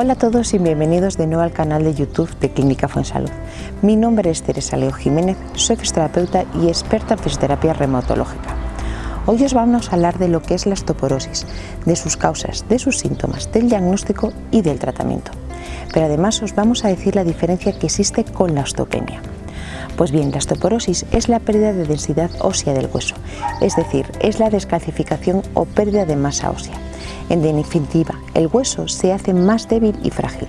Hola a todos y bienvenidos de nuevo al canal de YouTube de Clínica Fuensalud. Mi nombre es Teresa Leo Jiménez, soy fisioterapeuta y experta en fisioterapia reumatológica. Hoy os vamos a hablar de lo que es la osteoporosis, de sus causas, de sus síntomas, del diagnóstico y del tratamiento. Pero además os vamos a decir la diferencia que existe con la osteopenia. Pues bien, la osteoporosis es la pérdida de densidad ósea del hueso, es decir, es la descalcificación o pérdida de masa ósea. En definitiva, el hueso se hace más débil y frágil.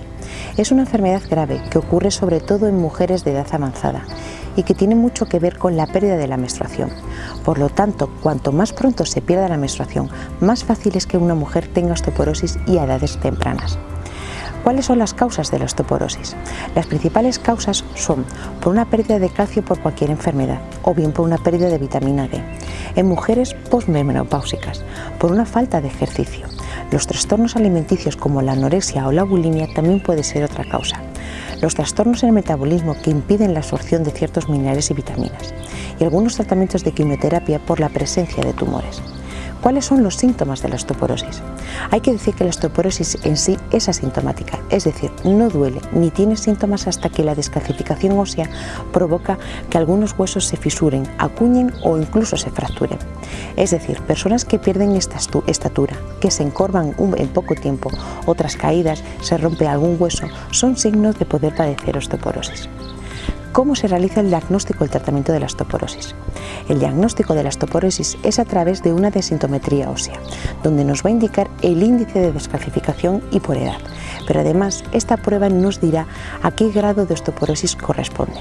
Es una enfermedad grave que ocurre sobre todo en mujeres de edad avanzada y que tiene mucho que ver con la pérdida de la menstruación. Por lo tanto, cuanto más pronto se pierda la menstruación, más fácil es que una mujer tenga osteoporosis y a edades tempranas. ¿Cuáles son las causas de la osteoporosis? Las principales causas son por una pérdida de calcio por cualquier enfermedad o bien por una pérdida de vitamina D. En mujeres postmenopáusicas, por una falta de ejercicio. Los trastornos alimenticios como la anorexia o la bulimia también puede ser otra causa. Los trastornos en el metabolismo que impiden la absorción de ciertos minerales y vitaminas. Y algunos tratamientos de quimioterapia por la presencia de tumores. ¿Cuáles son los síntomas de la osteoporosis? Hay que decir que la osteoporosis en sí es asintomática, es decir, no duele ni tiene síntomas hasta que la descalcificación ósea provoca que algunos huesos se fisuren, acuñen o incluso se fracturen. Es decir, personas que pierden esta estatura, que se encorvan en poco tiempo, otras caídas, se rompe algún hueso, son signos de poder padecer osteoporosis. ¿Cómo se realiza el diagnóstico y el tratamiento de la osteoporosis? El diagnóstico de la osteoporosis es a través de una desintometría ósea, donde nos va a indicar el índice de descalcificación y por edad, pero además esta prueba nos dirá a qué grado de osteoporosis corresponde.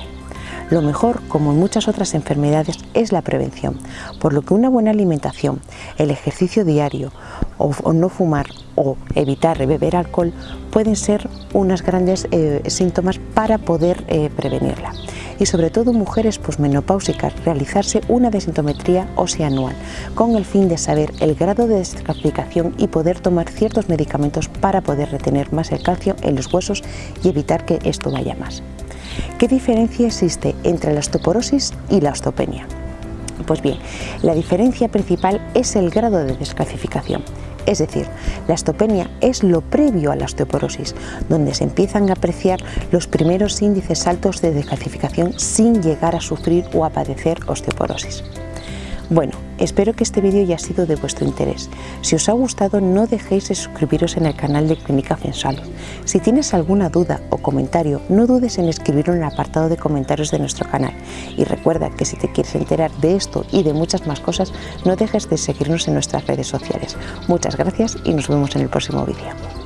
Lo mejor, como en muchas otras enfermedades, es la prevención, por lo que una buena alimentación, el ejercicio diario o, no fumar o evitar beber alcohol pueden ser unos grandes eh, síntomas para poder eh, prevenirla. Y sobre todo mujeres posmenopáusicas, realizarse una desintometría ósea anual con el fin de saber el grado de descalcificación y poder tomar ciertos medicamentos para poder retener más el calcio en los huesos y evitar que esto vaya más. ¿Qué diferencia existe entre la osteoporosis y la osteopenia? Pues bien, la diferencia principal es el grado de descalcificación. Es decir, la osteopenia es lo previo a la osteoporosis, donde se empiezan a apreciar los primeros índices altos de descalcificación sin llegar a sufrir o a padecer osteoporosis. Bueno, espero que este vídeo haya sido de vuestro interés. Si os ha gustado no dejéis de suscribiros en el canal de Clínica Fensalud. Si tienes alguna duda o comentario, no dudes en escribirlo en el apartado de comentarios de nuestro canal. Y recuerda que si te quieres enterar de esto y de muchas más cosas, no dejes de seguirnos en nuestras redes sociales. Muchas gracias y nos vemos en el próximo vídeo.